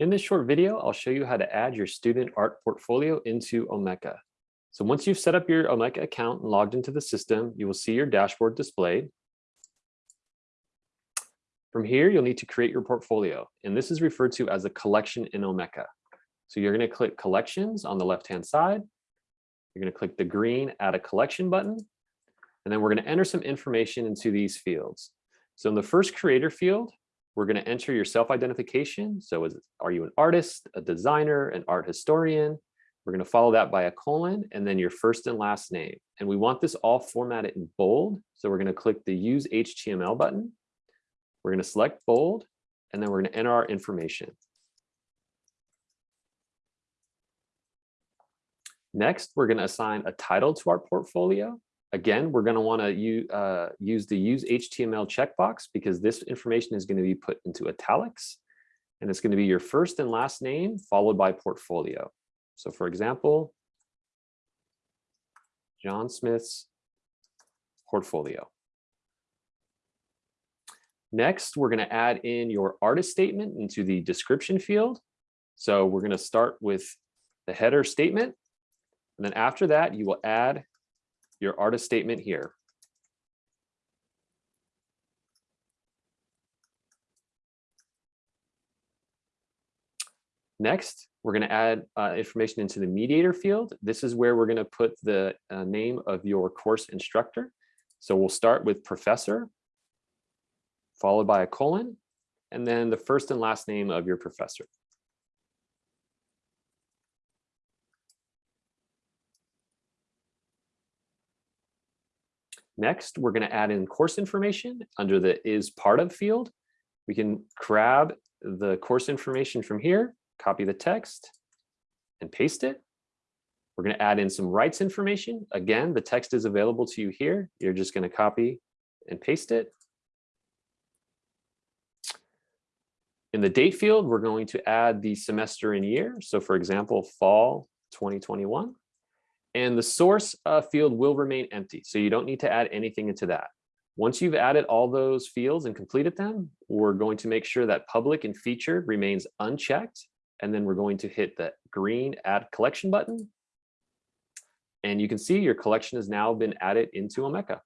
In this short video, I'll show you how to add your student art portfolio into Omeka. So once you've set up your Omeka account and logged into the system, you will see your dashboard displayed. From here, you'll need to create your portfolio, and this is referred to as a collection in Omeka. So you're going to click collections on the left-hand side. You're going to click the green add a collection button, and then we're going to enter some information into these fields. So in the first creator field, we're going to enter your self-identification. So is, are you an artist, a designer, an art historian? We're going to follow that by a colon and then your first and last name. And we want this all formatted in bold. So we're going to click the use HTML button. We're going to select bold and then we're going to enter our information. Next, we're going to assign a title to our portfolio. Again, we're going to want to uh, use the use HTML checkbox because this information is going to be put into italics and it's going to be your first and last name followed by portfolio. So for example, John Smith's portfolio. Next, we're going to add in your artist statement into the description field. So we're going to start with the header statement. And then after that, you will add your artist statement here. Next, we're going to add uh, information into the mediator field. This is where we're going to put the uh, name of your course instructor. So we'll start with professor, followed by a colon, and then the first and last name of your professor. Next, we're going to add in course information under the is part of field. We can grab the course information from here, copy the text and paste it. We're going to add in some rights information. Again, the text is available to you here. You're just going to copy and paste it. In the date field, we're going to add the semester and year. So for example, fall 2021. And the source uh, field will remain empty. So you don't need to add anything into that. Once you've added all those fields and completed them, we're going to make sure that public and featured remains unchecked. And then we're going to hit the green add collection button. And you can see your collection has now been added into Omeka.